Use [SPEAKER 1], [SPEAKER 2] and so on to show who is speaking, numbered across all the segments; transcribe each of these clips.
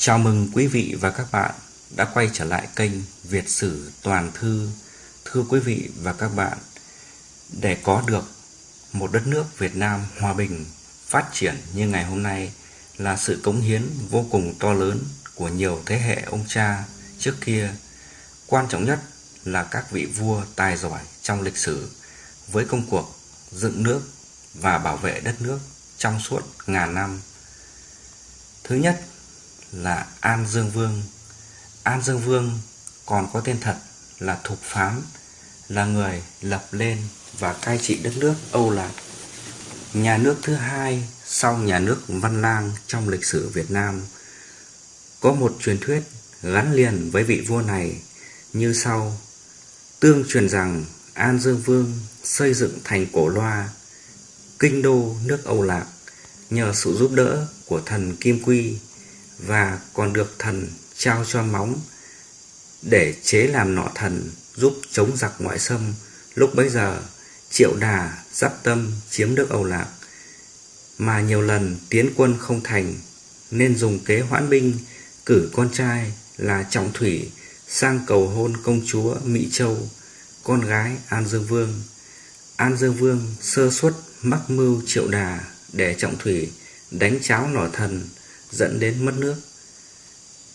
[SPEAKER 1] Chào mừng quý vị và các bạn đã quay trở lại kênh Việt Sử Toàn Thư. Thưa quý vị và các bạn, để có được một đất nước Việt Nam hòa bình, phát triển như ngày hôm nay là sự cống hiến vô cùng to lớn của nhiều thế hệ ông cha trước kia. Quan trọng nhất là các vị vua tài giỏi trong lịch sử với công cuộc dựng nước và bảo vệ đất nước trong suốt ngàn năm. Thứ nhất là An Dương Vương. An Dương Vương còn có tên thật là Thục Phán, là người lập lên và cai trị đất nước Âu Lạc. Nhà nước thứ hai sau nhà nước Văn Lang trong lịch sử Việt Nam. Có một truyền thuyết gắn liền với vị vua này như sau. Tương truyền rằng An Dương Vương xây dựng thành Cổ Loa, kinh đô nước Âu Lạc nhờ sự giúp đỡ của thần Kim Quy và còn được thần trao cho móng để chế làm nọ thần giúp chống giặc ngoại xâm. Lúc bấy giờ, Triệu Đà dắp tâm chiếm nước Âu Lạc, mà nhiều lần tiến quân không thành, nên dùng kế hoãn binh cử con trai là Trọng Thủy sang cầu hôn công chúa Mỹ Châu, con gái An Dương Vương. An Dương Vương sơ suất mắc mưu Triệu Đà để Trọng Thủy đánh cháo nỏ thần dẫn đến mất nước.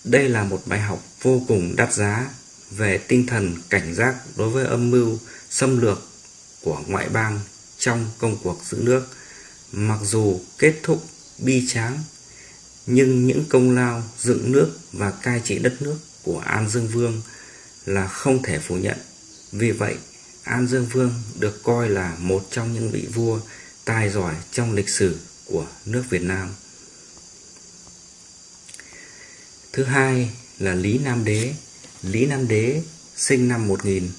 [SPEAKER 1] Đây là một bài học vô cùng đắt giá về tinh thần cảnh giác đối với âm mưu xâm lược của ngoại bang trong công cuộc giữ nước. Mặc dù kết thúc bi tráng, nhưng những công lao dựng nước và cai trị đất nước của An Dương Vương là không thể phủ nhận. Vì vậy, An Dương Vương được coi là một trong những vị vua tài giỏi trong lịch sử của nước Việt Nam. Thứ hai là Lý Nam Đế. Lý Nam Đế sinh năm 1000.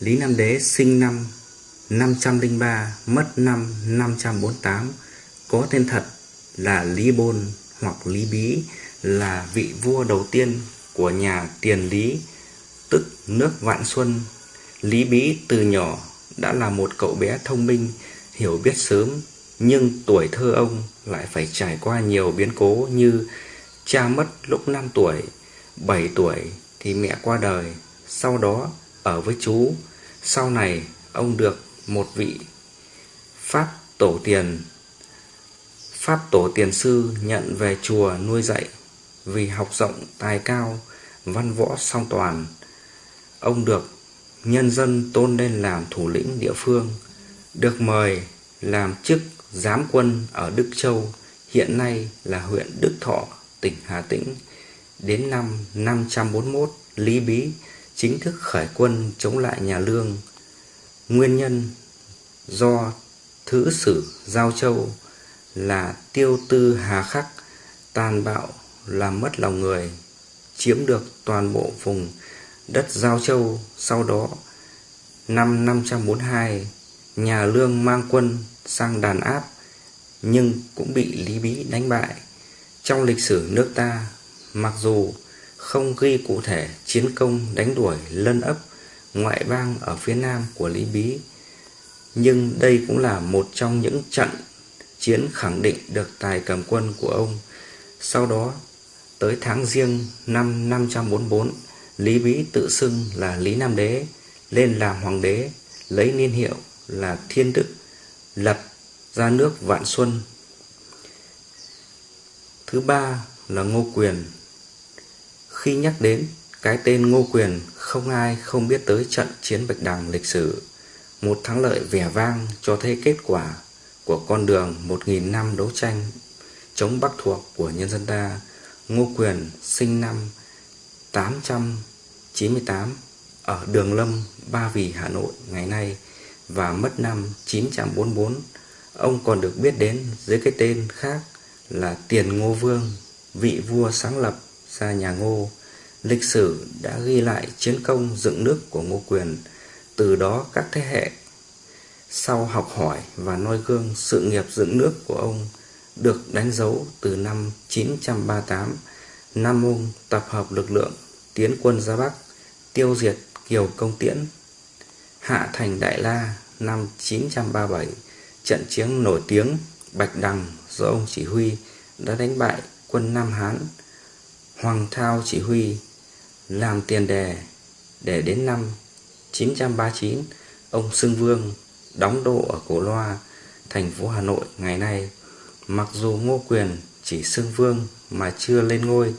[SPEAKER 1] Lý Nam Đế sinh năm 503, mất năm 548. Có tên thật là Lý Bôn hoặc Lý Bí là vị vua đầu tiên của nhà Tiền Lý, tức nước Vạn Xuân. Lý Bí từ nhỏ đã là một cậu bé thông minh, hiểu biết sớm, nhưng tuổi thơ ông lại phải trải qua nhiều biến cố như Cha mất lúc 5 tuổi, 7 tuổi thì mẹ qua đời, sau đó ở với chú. Sau này ông được một vị Pháp tổ tiền Pháp tổ tiền sư nhận về chùa nuôi dạy vì học rộng tài cao, văn võ song toàn. Ông được nhân dân tôn lên làm thủ lĩnh địa phương, được mời làm chức giám quân ở Đức Châu, hiện nay là huyện Đức Thọ, tỉnh Hà Tĩnh. Đến năm 541, Lý Bí chính thức khởi quân chống lại nhà Lương. Nguyên nhân do Thứ Sử Giao Châu là tiêu tư hà khắc, tàn bạo, làm mất lòng người, chiếm được toàn bộ vùng đất Giao Châu. Sau đó, năm 542, nhà Lương mang quân sang đàn áp, nhưng cũng bị Lý Bí đánh bại. Trong lịch sử nước ta, mặc dù không ghi cụ thể chiến công đánh đuổi lân ấp ngoại bang ở phía nam của Lý Bí, nhưng đây cũng là một trong những trận chiến khẳng định được tài cầm quân của ông. Sau đó, tới tháng riêng năm 544, Lý Bí tự xưng là Lý Nam Đế, lên làm hoàng đế, lấy niên hiệu là Thiên Đức, lập ra nước Vạn Xuân Thứ ba là Ngô Quyền. Khi nhắc đến cái tên Ngô Quyền, không ai không biết tới trận chiến Bạch Đằng lịch sử, một thắng lợi vẻ vang cho thấy kết quả của con đường một nghìn năm đấu tranh chống Bắc thuộc của nhân dân ta. Ngô Quyền sinh năm 898 ở Đường Lâm, Ba Vì, Hà Nội ngày nay và mất năm 944. Ông còn được biết đến dưới cái tên khác là Tiền Ngô Vương, vị vua sáng lập ra nhà Ngô. Lịch sử đã ghi lại chiến công dựng nước của Ngô Quyền, từ đó các thế hệ sau học hỏi và noi gương sự nghiệp dựng nước của ông được đánh dấu từ năm 938, Nam Mông tập hợp lực lượng tiến quân ra Bắc, tiêu diệt Kiều Công Tiễn, hạ thành Đại La năm 937, trận chiến nổi tiếng Bạch Đằng do ông chỉ huy đã đánh bại quân Nam Hán. Hoàng Thao chỉ huy làm tiền đề để đến năm 939 ông Sương Vương đóng đô ở Cổ Loa, thành phố Hà Nội ngày nay. Mặc dù Ngô Quyền chỉ Sương vương mà chưa lên ngôi,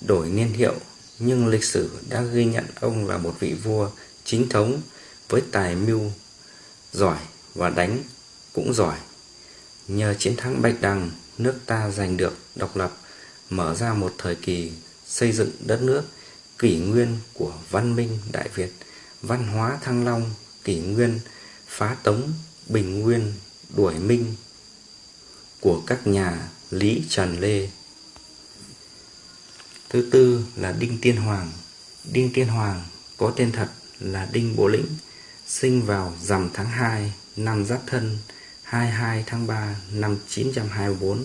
[SPEAKER 1] đổi niên hiệu, nhưng lịch sử đã ghi nhận ông là một vị vua chính thống với tài mưu giỏi và đánh cũng giỏi. Nhờ chiến thắng Bạch Đằng, nước ta giành được độc lập, mở ra một thời kỳ xây dựng đất nước kỷ nguyên của văn minh Đại Việt, văn hóa Thăng Long, kỷ nguyên phá tống, bình nguyên, đuổi minh của các nhà Lý Trần Lê. Thứ tư là Đinh Tiên Hoàng. Đinh Tiên Hoàng có tên thật là Đinh Bộ Lĩnh, sinh vào rằm tháng 2 năm Giáp Thân 22 tháng 3 năm 924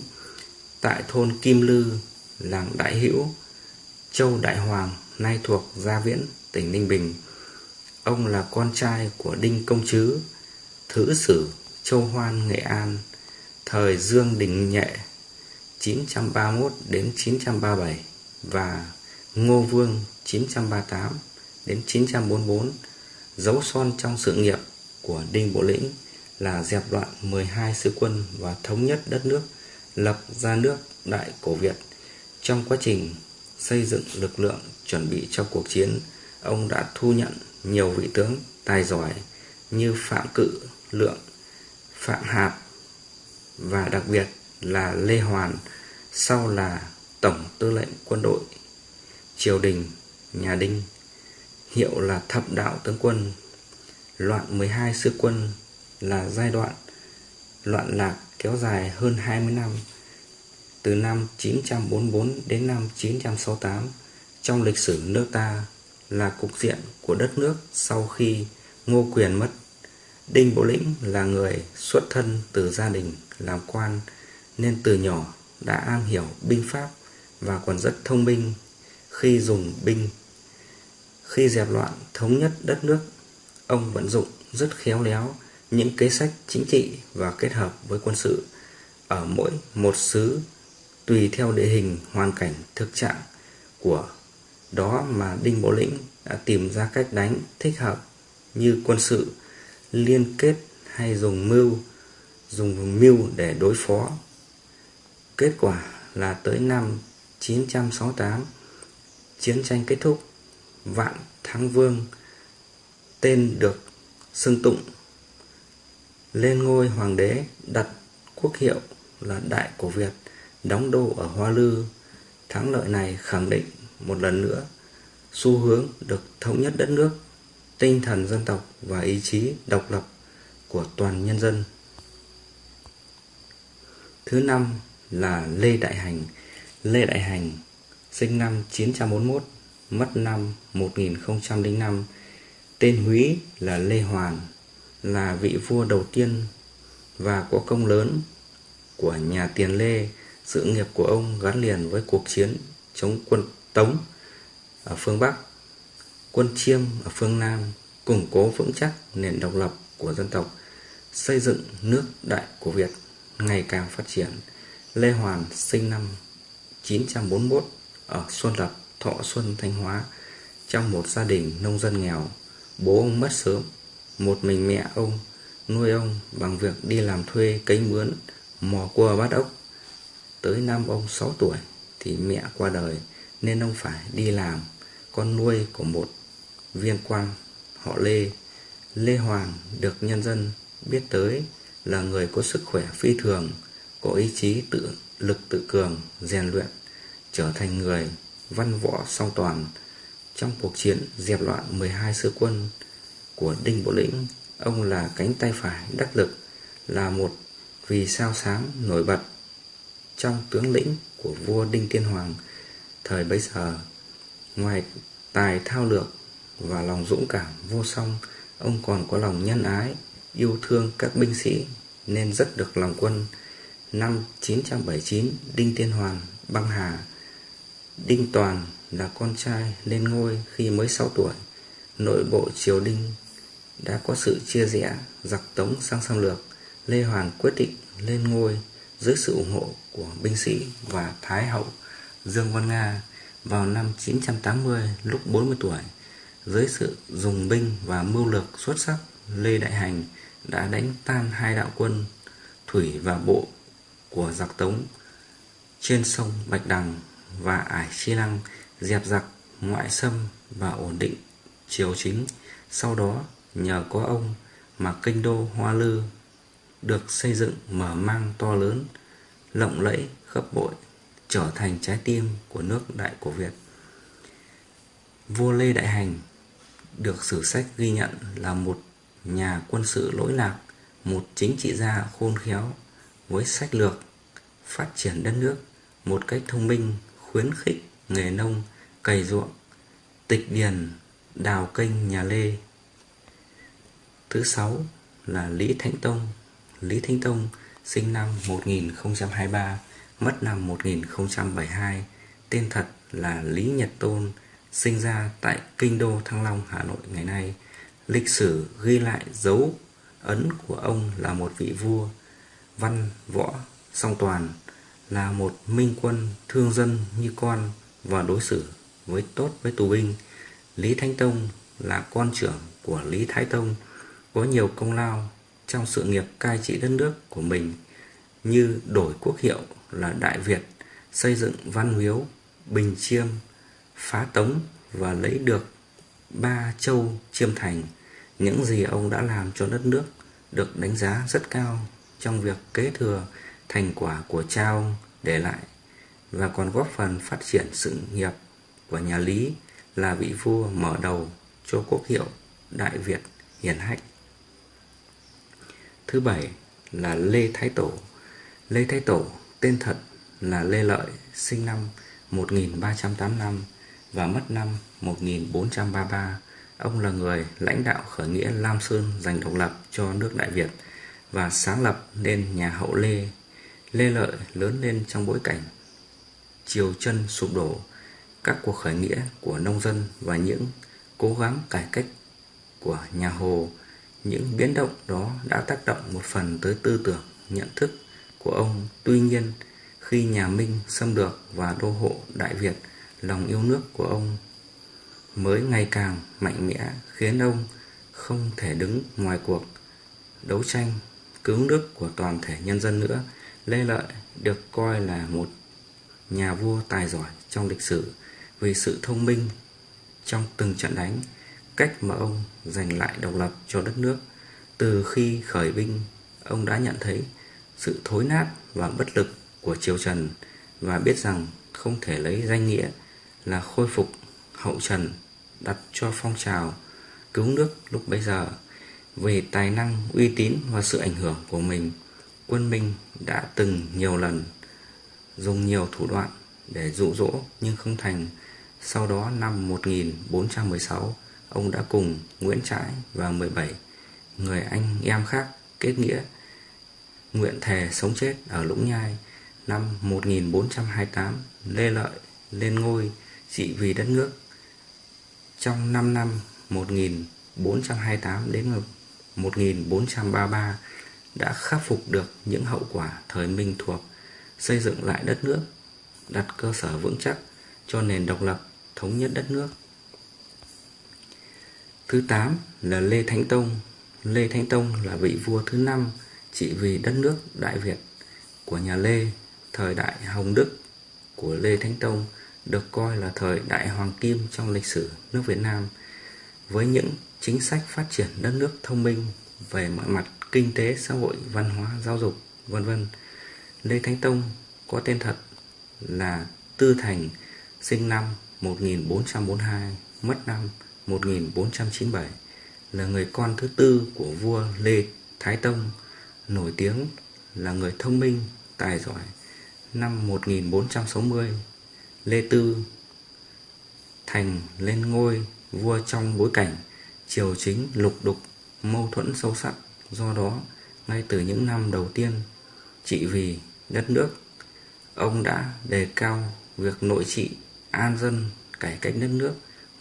[SPEAKER 1] tại thôn Kim Lư, làng Đại Hữu, Châu Đại Hoàng, nay thuộc Gia Viễn, tỉnh Ninh Bình. Ông là con trai của Đinh Công Trứ, Thứ sử Châu Hoan, Nghệ An, thời Dương Đình Nhệ 931 đến 937 và Ngô Vương 938 đến 944 dấu son trong sự nghiệp của Đinh Bộ Lĩnh là dẹp loạn 12 sứ quân và thống nhất đất nước, lập ra nước Đại Cổ Việt. Trong quá trình xây dựng lực lượng chuẩn bị cho cuộc chiến, ông đã thu nhận nhiều vị tướng tài giỏi như Phạm Cự, Lượng, Phạm Hạp và đặc biệt là Lê Hoàn, sau là Tổng Tư lệnh Quân đội Triều Đình Nhà Đinh, hiệu là Thập Đạo Tướng Quân. Loạn 12 sư quân là giai đoạn loạn lạc kéo dài hơn 20 năm, từ năm 944 đến năm 968 trong lịch sử nước ta là cục diện của đất nước sau khi Ngô Quyền mất. Đinh Bộ Lĩnh là người xuất thân từ gia đình làm quan nên từ nhỏ đã am hiểu binh pháp và còn rất thông minh khi dùng binh. Khi dẹp loạn thống nhất đất nước, ông vận dụng rất khéo léo những kế sách chính trị và kết hợp với quân sự ở mỗi một xứ tùy theo địa hình, hoàn cảnh, thực trạng của đó mà Đinh Bộ Lĩnh đã tìm ra cách đánh thích hợp như quân sự liên kết hay dùng mưu dùng mưu để đối phó. Kết quả là tới năm 968 chiến tranh kết thúc, vạn thắng vương, tên được xưng tụng lên ngôi hoàng đế đặt quốc hiệu là Đại Cổ Việt, đóng đô ở Hoa Lư. Thắng lợi này khẳng định một lần nữa xu hướng được thống nhất đất nước, tinh thần dân tộc và ý chí độc lập của toàn nhân dân. Thứ năm là Lê Đại Hành. Lê Đại Hành sinh năm 941, mất năm 1005. Tên Húy là Lê Hoàn, là vị vua đầu tiên và có công lớn của nhà Tiền Lê. Sự nghiệp của ông gắn liền với cuộc chiến chống quân Tống ở phương Bắc, quân Chiêm ở phương Nam, củng cố vững chắc nền độc lập của dân tộc, xây dựng nước Đại của Việt ngày càng phát triển. Lê Hoàn sinh năm 941 ở Xuân Lập, Thọ Xuân, Thanh Hóa trong một gia đình nông dân nghèo. Bố ông mất sớm một mình mẹ ông nuôi ông bằng việc đi làm thuê cấy mướn, mò cua bắt ốc. Tới năm ông 6 tuổi thì mẹ qua đời nên ông phải đi làm con nuôi của một viên quan họ Lê. Lê Hoàng được nhân dân biết tới là người có sức khỏe phi thường, có ý chí tự lực tự cường, rèn luyện, trở thành người văn võ song toàn. Trong cuộc chiến dẹp loạn 12 sứ quân của Đinh Bộ Lĩnh, ông là cánh tay phải đắc lực, là một vì sao sáng nổi bật trong tướng lĩnh của vua Đinh Tiên Hoàng thời bấy giờ. Ngoài tài thao lược và lòng dũng cảm vô song, ông còn có lòng nhân ái, yêu thương các binh sĩ nên rất được lòng quân. Năm 979, Đinh Tiên Hoàng băng hà. Đinh Toàn là con trai lên ngôi khi mới 6 tuổi. Nội bộ triều đình đã có sự chia rẽ giặc tống sang xâm lược, Lê Hoàn quyết định lên ngôi dưới sự ủng hộ của binh sĩ và Thái hậu Dương Văn Nga vào năm 980 lúc 40 tuổi, dưới sự dùng binh và mưu lược xuất sắc, Lê Đại Hành đã đánh tan hai đạo quân thủy và bộ của giặc Tống trên sông Bạch Đằng và Ải Chi Lăng dẹp giặc ngoại xâm và ổn định triều chính. Sau đó, nhờ có ông mà kinh đô Hoa Lư được xây dựng mở mang to lớn, lộng lẫy khắp bội, trở thành trái tim của nước Đại Cổ Việt. Vua Lê Đại Hành được sử sách ghi nhận là một nhà quân sự lỗi lạc, một chính trị gia khôn khéo với sách lược phát triển đất nước một cách thông minh, khuyến khích nghề nông, cày ruộng, tịch điền, đào kênh nhà Lê. Thứ sáu là Lý Thánh Tông. Lý Thánh Tông sinh năm 1023, mất năm 1072, tên thật là Lý Nhật Tôn, sinh ra tại Kinh Đô Thăng Long, Hà Nội ngày nay. Lịch sử ghi lại dấu ấn của ông là một vị vua văn võ song toàn, là một minh quân thương dân như con và đối xử với tốt với tù binh. Lý Thánh Tông là con trưởng của Lý Thái Tông, có nhiều công lao trong sự nghiệp cai trị đất nước của mình như đổi quốc hiệu là Đại Việt, xây dựng Văn Miếu, Bình Chiêm, phá Tống và lấy được ba châu Chiêm Thành. Những gì ông đã làm cho đất nước được đánh giá rất cao trong việc kế thừa thành quả của cha ông để lại và còn góp phần phát triển sự nghiệp của nhà Lý là vị vua mở đầu cho quốc hiệu Đại Việt hiển hách. Thứ bảy là Lê Thái Tổ. Lê Thái Tổ tên thật là Lê Lợi, sinh năm 1385 và mất năm 1433. Ông là người lãnh đạo khởi nghĩa Lam Sơn giành độc lập cho nước Đại Việt và sáng lập nên nhà hậu Lê. Lê Lợi lớn lên trong bối cảnh triều chân sụp đổ, các cuộc khởi nghĩa của nông dân và những cố gắng cải cách của nhà Hồ. Những biến động đó đã tác động một phần tới tư tưởng, nhận thức của ông. Tuy nhiên, khi nhà Minh xâm lược và đô hộ Đại Việt, lòng yêu nước của ông mới ngày càng mạnh mẽ khiến ông không thể đứng ngoài cuộc đấu tranh cứu nước của toàn thể nhân dân nữa. Lê Lợi được coi là một nhà vua tài giỏi trong lịch sử vì sự thông minh trong từng trận đánh, cách mà ông giành lại độc lập cho đất nước. Từ khi khởi binh, ông đã nhận thấy sự thối nát và bất lực của triều Trần và biết rằng không thể lấy danh nghĩa là khôi phục hậu Trần đặt cho phong trào cứu nước lúc bấy giờ về tài năng, uy tín và sự ảnh hưởng của mình, quân Minh đã từng nhiều lần dùng nhiều thủ đoạn để dụ dỗ nhưng không thành. Sau đó năm 1416, ông đã cùng Nguyễn Trãi và 17 người anh em khác kết nghĩa nguyện thề sống chết ở Lũng Nhai. Năm 1428, Lê Lợi lên ngôi trị vì đất nước. Trong 5 năm 1428 đến 1433 đã khắc phục được những hậu quả thời Minh thuộc, xây dựng lại đất nước, đặt cơ sở vững chắc cho nền độc lập, thống nhất đất nước. Thứ 8 là Lê Thánh Tông. Lê Thánh Tông là vị vua thứ năm trị vì đất nước Đại Việt của nhà Lê, thời đại Hồng Đức của Lê Thánh Tông được coi là thời đại hoàng kim trong lịch sử nước Việt Nam với những chính sách phát triển đất nước thông minh về mọi mặt kinh tế, xã hội, văn hóa, giáo dục, vân vân. Lê Thánh Tông có tên thật là Tư Thành, sinh năm 1442, mất năm 1497, là người con thứ tư của vua Lê Thái Tông, nổi tiếng là người thông minh, tài giỏi. Năm 1460, Lê Tư Thành lên ngôi vua trong bối cảnh triều chính lục đục mâu thuẫn sâu sắc do đó ngay từ những năm đầu tiên trị vì đất nước ông đã đề cao việc nội trị an dân cải cách đất nước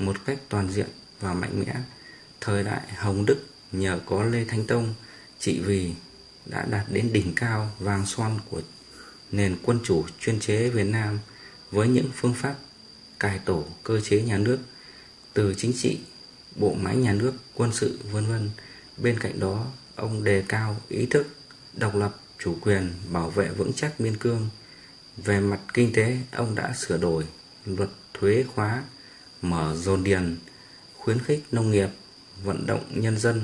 [SPEAKER 1] một cách toàn diện và mạnh mẽ thời đại hồng đức nhờ có lê thánh tông trị vì đã đạt đến đỉnh cao vàng son của nền quân chủ chuyên chế việt nam với những phương pháp cải tổ cơ chế nhà nước từ chính trị, bộ máy nhà nước, quân sự, vân vân. Bên cạnh đó, ông đề cao ý thức độc lập, chủ quyền, bảo vệ vững chắc biên cương. Về mặt kinh tế, ông đã sửa đổi luật thuế khóa, mở dồn điền, khuyến khích nông nghiệp, vận động nhân dân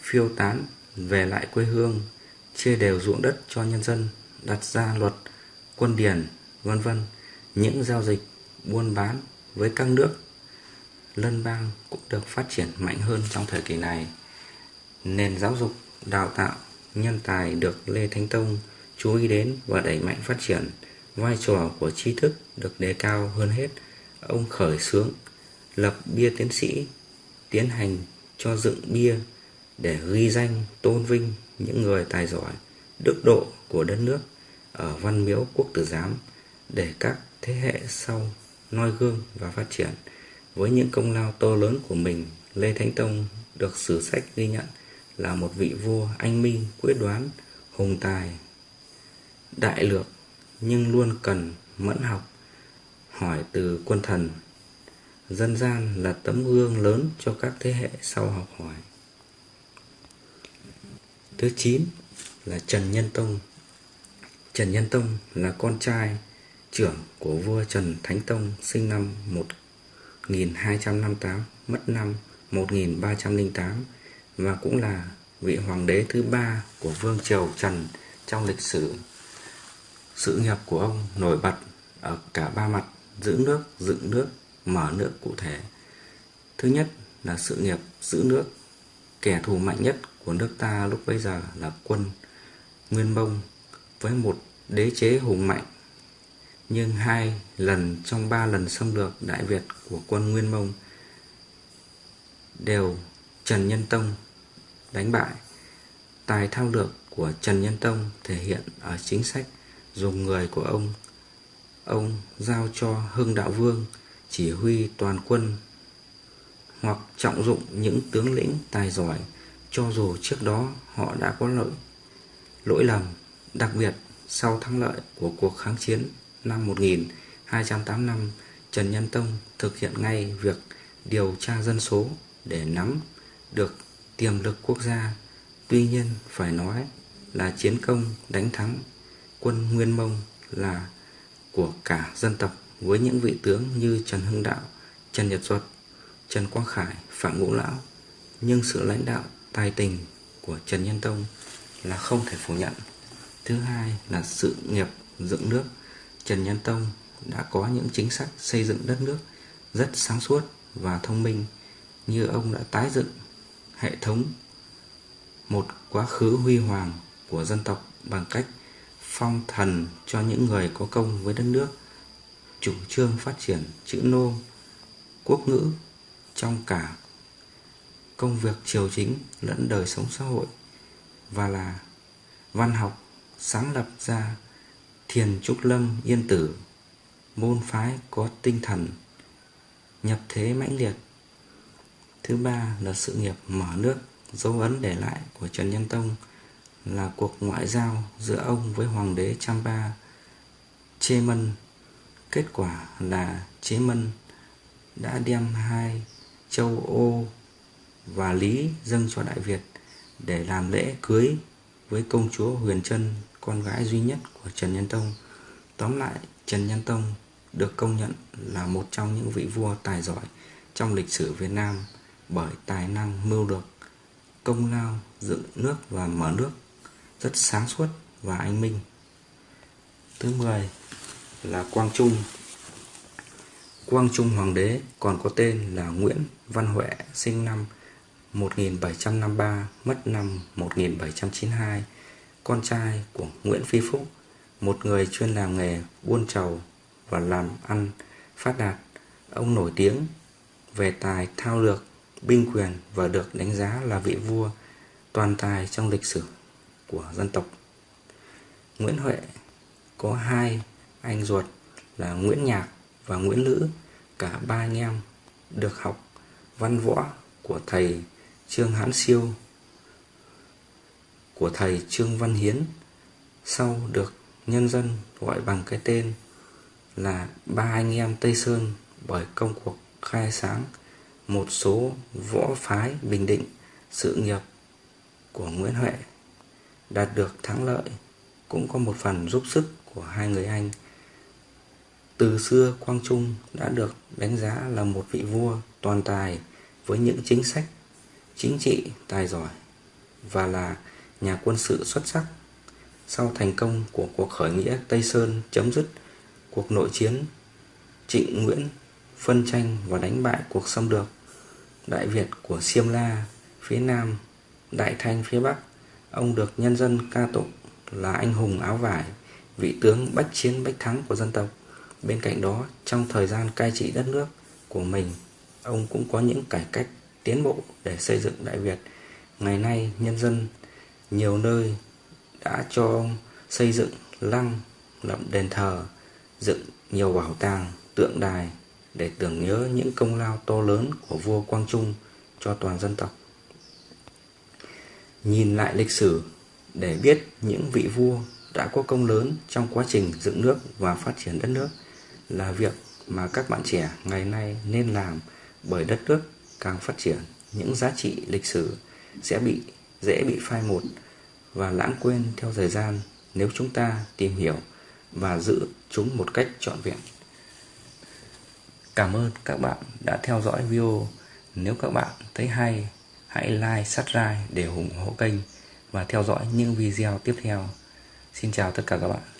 [SPEAKER 1] phiêu tán về lại quê hương, chia đều ruộng đất cho nhân dân, đặt ra luật quân điền, vân vân. Những giao dịch buôn bán với các nước lân bang cũng được phát triển mạnh hơn trong thời kỳ này. Nền giáo dục, đào tạo, nhân tài được Lê Thánh Tông chú ý đến và đẩy mạnh phát triển. Vai trò của tri thức được đề cao hơn hết. Ông khởi xướng lập bia tiến sĩ, tiến hành cho dựng bia để ghi danh tôn vinh những người tài giỏi, đức độ của đất nước ở Văn Miếu Quốc Tử Giám để các thế hệ sau noi gương và phát triển. Với những công lao to lớn của mình, Lê Thánh Tông được sử sách ghi nhận là một vị vua anh minh, quyết đoán, hùng tài, đại lược nhưng luôn cần mẫn học, hỏi từ quân thần. Dân gian là tấm gương lớn cho các thế hệ sau học hỏi. Thứ 9 là Trần Nhân Tông. Trần Nhân Tông là con trai trưởng của vua Trần Thánh Tông sinh năm 1258, mất năm 1308 và cũng là vị hoàng đế thứ ba của vương triều Trần trong lịch sử. Sự nghiệp của ông nổi bật ở cả ba mặt giữ nước, dựng nước, mở nước cụ thể. Thứ nhất là sự nghiệp giữ nước. Kẻ thù mạnh nhất của nước ta lúc bấy giờ là quân, Nguyên Mông với một đế chế hùng mạnh nhưng hai lần trong ba lần xâm lược Đại Việt của quân Nguyên Mông đều Trần Nhân Tông đánh bại. Tài thao lược của Trần Nhân Tông thể hiện ở chính sách dùng người của ông. Ông giao cho Hưng Đạo Vương chỉ huy toàn quân hoặc trọng dụng những tướng lĩnh tài giỏi cho dù trước đó họ đã có lỗi lỗi lầm, đặc biệt sau thắng lợi của cuộc kháng chiến năm 1285, Trần Nhân Tông thực hiện ngay việc điều tra dân số để nắm được tiềm lực quốc gia. Tuy nhiên phải nói là chiến công đánh thắng quân Nguyên Mông là của cả dân tộc với những vị tướng như Trần Hưng Đạo, Trần Nhật Duật, Trần Quang Khải, Phạm Ngũ Lão. Nhưng sự lãnh đạo tài tình của Trần Nhân Tông là không thể phủ nhận. Thứ hai là sự nghiệp dựng nước. Trần Nhân Tông đã có những chính sách xây dựng đất nước rất sáng suốt và thông minh như ông đã tái dựng hệ thống một quá khứ huy hoàng của dân tộc bằng cách phong thần cho những người có công với đất nước chủ trương phát triển chữ nô quốc ngữ trong cả công việc triều chính lẫn đời sống xã hội và là văn học sáng lập ra thiền trúc lâm yên tử, môn phái có tinh thần nhập thế mãnh liệt thứ ba là sự nghiệp mở nước, dấu ấn để lại của trần nhân tông là cuộc ngoại giao giữa ông với hoàng đế Champa Chê Mân. Kết quả là Chế Mân đã đem hai châu Ô và Lý dâng cho Đại Việt để làm lễ cưới với công chúa Huyền Trân, con gái duy nhất của Trần Nhân Tông. Tóm lại, Trần Nhân Tông được công nhận là một trong những vị vua tài giỏi trong lịch sử Việt Nam bởi tài năng mưu lược, công lao dựng nước và mở nước rất sáng suốt và anh minh. Thứ 10 là Quang Trung. Quang Trung Hoàng đế còn có tên là Nguyễn Văn Huệ, sinh năm 1753, mất năm 1792, con trai của Nguyễn Phi Phúc, một người chuyên làm nghề buôn trầu và làm ăn phát đạt. Ông nổi tiếng về tài thao lược, binh quyền và được đánh giá là vị vua toàn tài trong lịch sử của dân tộc. Nguyễn Huệ có hai anh ruột là Nguyễn Nhạc và Nguyễn Lữ, cả ba anh em được học văn võ của thầy Trương Hán Siêu của thầy Trương Văn Hiến sau được nhân dân gọi bằng cái tên là ba anh em Tây Sơn bởi công cuộc khai sáng một số võ phái Bình Định sự nghiệp của Nguyễn Huệ đạt được thắng lợi cũng có một phần giúp sức của hai người anh. Từ xưa Quang Trung đã được đánh giá là một vị vua toàn tài với những chính sách chính trị tài giỏi và là nhà quân sự xuất sắc. Sau thành công của cuộc khởi nghĩa Tây Sơn chấm dứt cuộc nội chiến Trịnh Nguyễn phân tranh và đánh bại cuộc xâm lược Đại Việt của Siêm La phía Nam, Đại Thanh phía Bắc, ông được nhân dân ca tụng là anh hùng áo vải, vị tướng bách chiến bách thắng của dân tộc. Bên cạnh đó, trong thời gian cai trị đất nước của mình, ông cũng có những cải cách tiến bộ để xây dựng Đại Việt. Ngày nay, nhân dân nhiều nơi đã cho xây dựng lăng, lập đền thờ, dựng nhiều bảo tàng, tượng đài để tưởng nhớ những công lao to lớn của vua Quang Trung cho toàn dân tộc. Nhìn lại lịch sử để biết những vị vua đã có công lớn trong quá trình dựng nước và phát triển đất nước là việc mà các bạn trẻ ngày nay nên làm bởi đất nước càng phát triển những giá trị lịch sử sẽ bị dễ bị phai một và lãng quên theo thời gian nếu chúng ta tìm hiểu và giữ chúng một cách trọn vẹn. Cảm ơn các bạn đã theo dõi video. Nếu các bạn thấy hay, hãy like, subscribe để ủng hộ kênh và theo dõi những video tiếp theo. Xin chào tất cả các bạn.